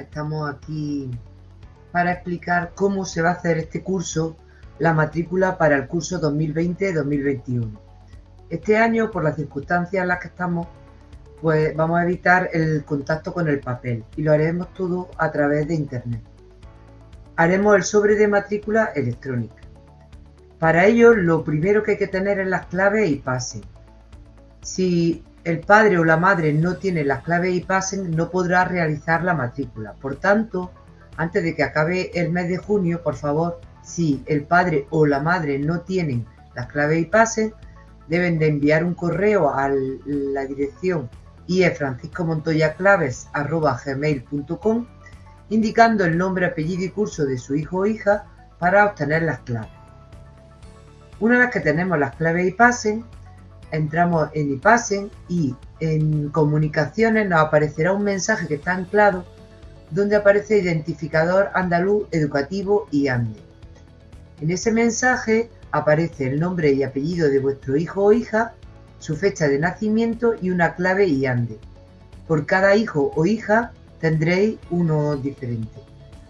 estamos aquí para explicar cómo se va a hacer este curso, la matrícula para el curso 2020-2021. Este año, por las circunstancias en las que estamos, pues vamos a evitar el contacto con el papel y lo haremos todo a través de internet. Haremos el sobre de matrícula electrónica. Para ello, lo primero que hay que tener es las claves y pasen. Si el padre o la madre no tiene las claves y pasen, no podrá realizar la matrícula. Por tanto, antes de que acabe el mes de junio, por favor, si el padre o la madre no tienen las claves y pasen, deben de enviar un correo a la dirección iefranciscomontoyaclaves.com indicando el nombre, apellido y curso de su hijo o hija para obtener las claves. Una vez que tenemos las claves y pasen, entramos en iPassen y en comunicaciones nos aparecerá un mensaje que está anclado donde aparece identificador andaluz educativo y ANDE. En ese mensaje aparece el nombre y apellido de vuestro hijo o hija, su fecha de nacimiento y una clave y ANDE. Por cada hijo o hija tendréis uno diferente.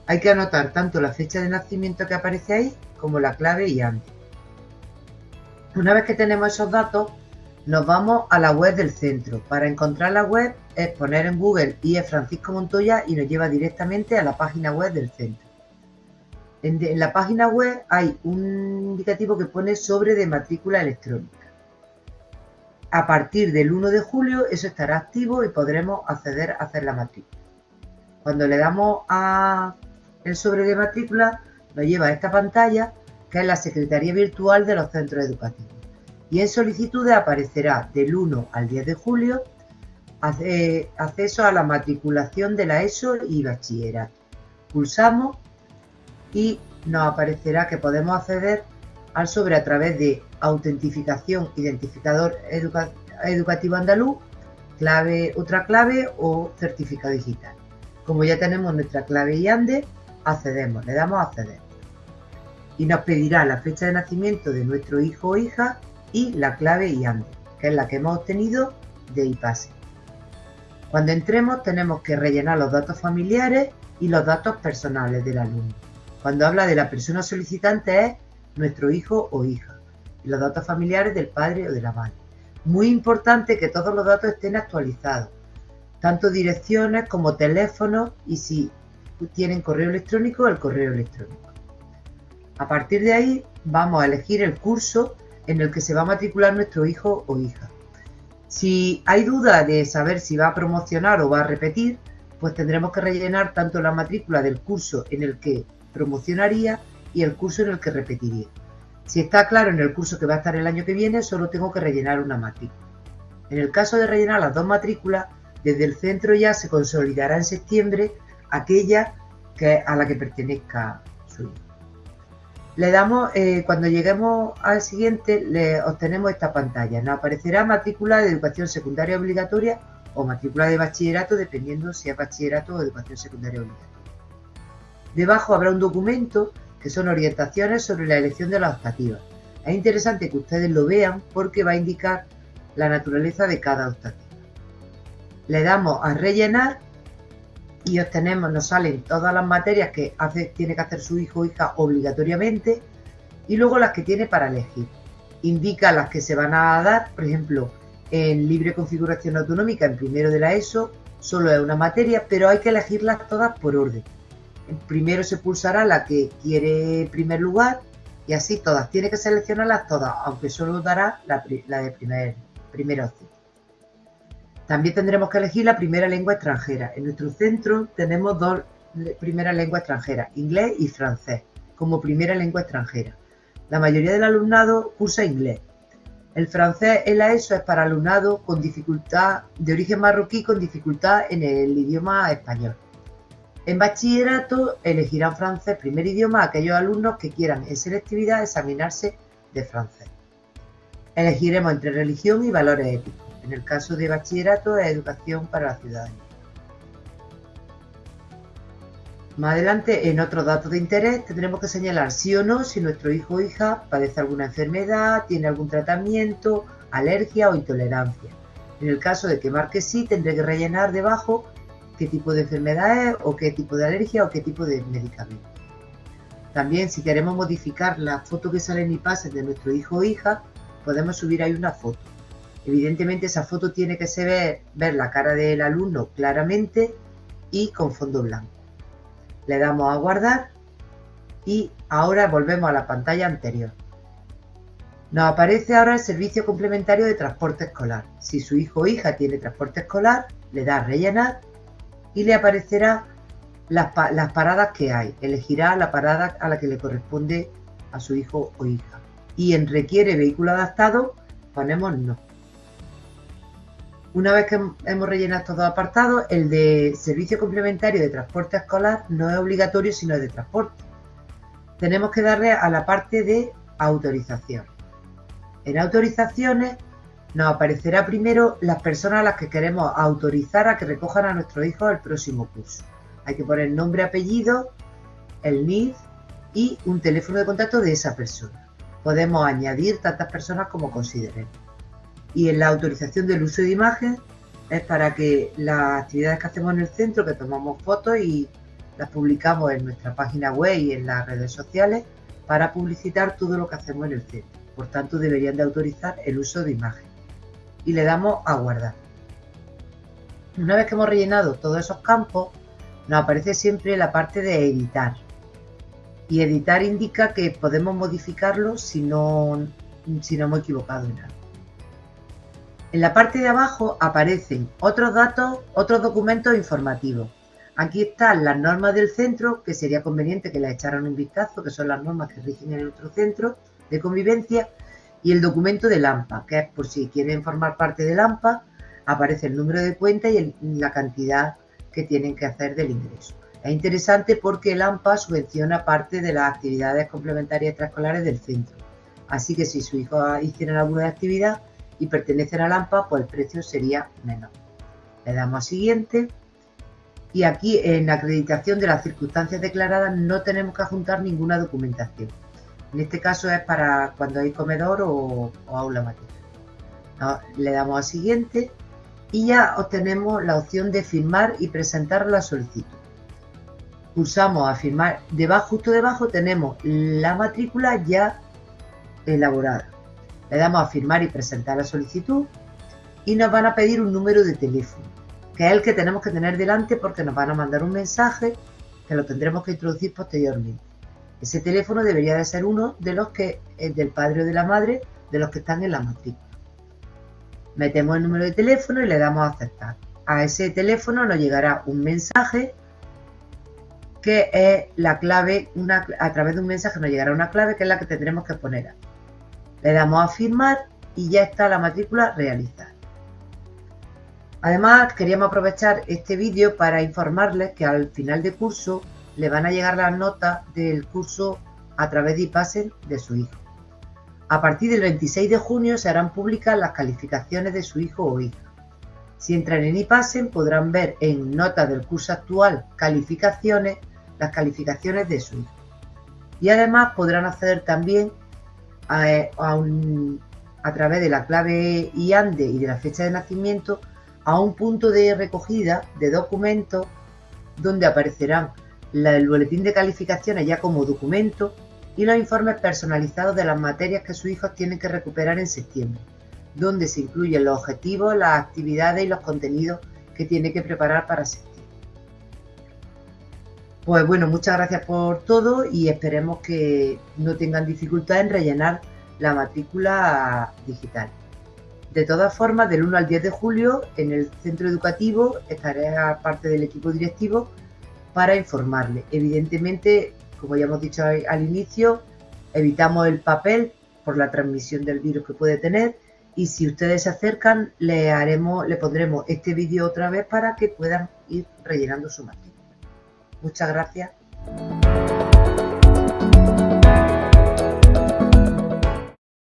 Hay que anotar tanto la fecha de nacimiento que aparece ahí como la clave y ANDE. Una vez que tenemos esos datos, nos vamos a la web del centro. Para encontrar la web es poner en Google es Francisco Montoya y nos lleva directamente a la página web del centro. En, la página web hay un indicativo que pone sobre de matrícula electrónica. A partir del 1 de julio eso estará activo y podremos acceder a hacer la matrícula. Cuando le damos a el sobre de matrícula nos lleva a esta pantalla que es la Secretaría Virtual de los Centros Educativos y en solicitudes aparecerá del 1 al 10 de julio acceso a la matriculación de la ESO y bachillerato. Pulsamos y nos aparecerá que podemos acceder al sobre a través de autentificación identificador educativo andaluz, clave, otra clave o certificado digital. Como ya tenemos nuestra clave y ande, accedemos, le damos a acceder. Y nos pedirá la fecha de nacimiento de nuestro hijo o hija y la clave IANDE, que es la que hemos obtenido de IPASE. Cuando entremos tenemos que rellenar los datos familiares y los datos personales del alumno. Cuando habla de la persona solicitante es nuestro hijo o hija y los datos familiares del padre o de la madre. Muy importante que todos los datos estén actualizados, tanto direcciones como teléfonos y si tienen correo electrónico, el correo electrónico. A partir de ahí vamos a elegir el curso en el que se va a matricular nuestro hijo o hija. Si hay duda de saber si va a promocionar o va a repetir, pues tendremos que rellenar tanto la matrícula del curso en el que promocionaría y el curso en el que repetiría. Si está claro en el curso que va a estar el año que viene, solo tengo que rellenar una matrícula. En el caso de rellenar las dos matrículas, desde el centro ya se consolidará en septiembre aquella que, a la que pertenezca su hijo. Le damos, eh, cuando lleguemos al siguiente, le obtenemos esta pantalla. Nos aparecerá matrícula de educación secundaria obligatoria o matrícula de bachillerato, dependiendo si es bachillerato o educación secundaria obligatoria. Debajo habrá un documento que son orientaciones sobre la elección de las optativas. Es interesante que ustedes lo vean porque va a indicar la naturaleza de cada optativa. Le damos a rellenar y obtenemos, nos salen todas las materias que tiene que hacer su hijo o hija obligatoriamente y luego las que tiene para elegir. Indica las que se van a dar, por ejemplo, en libre configuración autonómica, en primero de la ESO, solo es una materia, pero hay que elegirlas todas por orden. Primero se pulsará la que quiere primer lugar y así todas. Tiene que seleccionarlas todas, aunque solo dará la, de primer, primera opción. También tendremos que elegir la primera lengua extranjera. En nuestro centro tenemos dos primeras lenguas extranjeras, inglés y francés, como primera lengua extranjera. La mayoría del alumnado cursa inglés. El francés en la ESO es para alumnado con dificultad de origen marroquí con dificultad en el idioma español. En bachillerato elegirán francés primer idioma aquellos alumnos que quieran en selectividad examinarse de francés. Elegiremos entre religión y valores éticos. En el caso de bachillerato es educación para la ciudadanía. Más adelante, en otros datos de interés, tendremos que señalar sí o no si nuestro hijo o hija padece alguna enfermedad, tiene algún tratamiento, alergia o intolerancia. En el caso de que marque sí, tendré que rellenar debajo qué tipo de enfermedad es o qué tipo de alergia o qué tipo de medicamento. También si queremos modificar la foto que sale en IPASE de nuestro hijo o hija, podemos subir ahí una foto. Evidentemente esa foto tiene que ser ver la cara del alumno claramente y con fondo blanco. Le damos a guardar y ahora volvemos a la pantalla anterior. Nos aparece ahora el servicio complementario de transporte escolar. Si su hijo o hija tiene transporte escolar, le da a rellenar y le aparecerá las, paradas que hay. Elegirá la parada a la que le corresponde a su hijo o hija. Y en requiere vehículo adaptado, ponemos no. Una vez que hemos rellenado estos dos apartados, el de servicio complementario de transporte escolar no es obligatorio, sino es de transporte. Tenemos que darle a la parte de autorización. En autorizaciones nos aparecerá primero las personas a las que queremos autorizar a que recojan a nuestro hijo el próximo curso. Hay que poner nombre, apellido, el NIF y un teléfono de contacto de esa persona. Podemos añadir tantas personas como consideremos. Y en la autorización del uso de imagen es para que las actividades que hacemos en el centro, que tomamos fotos y las publicamos en nuestra página web y en las redes sociales, para publicitar todo lo que hacemos en el centro. Por tanto, deberían de autorizar el uso de imagen. Y le damos a guardar. Una vez que hemos rellenado todos esos campos, nos aparece siempre la parte de editar. Y editar indica que podemos modificarlo si no, si no hemos equivocado en algo. En la parte de abajo aparecen otros datos, otros documentos informativos. Aquí están las normas del centro, que sería conveniente que las echaran un vistazo, que son las normas que rigen en nuestro centro de convivencia y el documento del AMPA, que es por si quieren formar parte del AMPA, aparece el número de cuenta y la cantidad que tienen que hacer del ingreso. Es interesante porque el AMPA subvenciona parte de las actividades complementarias extraescolares del centro. Así que si su hijo hiciera alguna actividad y pertenecen al AMPA, pues el precio sería menor. Le damos a siguiente. Y aquí en acreditación de las circunstancias declaradas no tenemos que adjuntar ninguna documentación. En este caso es para cuando hay comedor o, aula materna. Le damos a siguiente y ya obtenemos la opción de firmar y presentar la solicitud. Pulsamos a firmar. Debajo, justo debajo tenemos la matrícula ya elaborada. Le damos a firmar y presentar la solicitud y nos van a pedir un número de teléfono, que es el que tenemos que tener delante porque nos van a mandar un mensaje que lo tendremos que introducir posteriormente. Ese teléfono debería de ser uno de los que es del padre o de la madre de los que están en la matrícula. Metemos el número de teléfono y le damos a aceptar. A ese teléfono nos llegará un mensaje que es la clave, una, a través de un mensaje nos llegará una clave que es la que tendremos que poner Le damos a firmar y ya está la matrícula realizada. Además, queríamos aprovechar este vídeo para informarles que al final de curso le van a llegar las notas del curso a través de IPASEN de su hijo. A partir del 26 de junio se harán públicas las calificaciones de su hijo o hija. Si entran en IPASEN podrán ver en notas del curso actual calificaciones las calificaciones de su hijo. Y además podrán acceder también a, a través de la clave IANDE y de la fecha de nacimiento a un punto de recogida de documentos donde aparecerán el boletín de calificaciones ya como documento y los informes personalizados de las materias que sus hijos tienen que recuperar en septiembre, donde se incluyen los objetivos, las actividades y los contenidos que tiene que preparar para septiembre. Pues bueno, muchas gracias por todo y esperemos que no tengan dificultad en rellenar la matrícula digital. De todas formas, del 1 al 10 de julio en el centro educativo estaré a parte del equipo directivo para informarle. Evidentemente, como ya hemos dicho al inicio, evitamos el papel por la transmisión del virus que puede tener y si ustedes se acercan le haremos le pondremos este vídeo otra vez para que puedan ir rellenando su matrícula. Muchas gracias.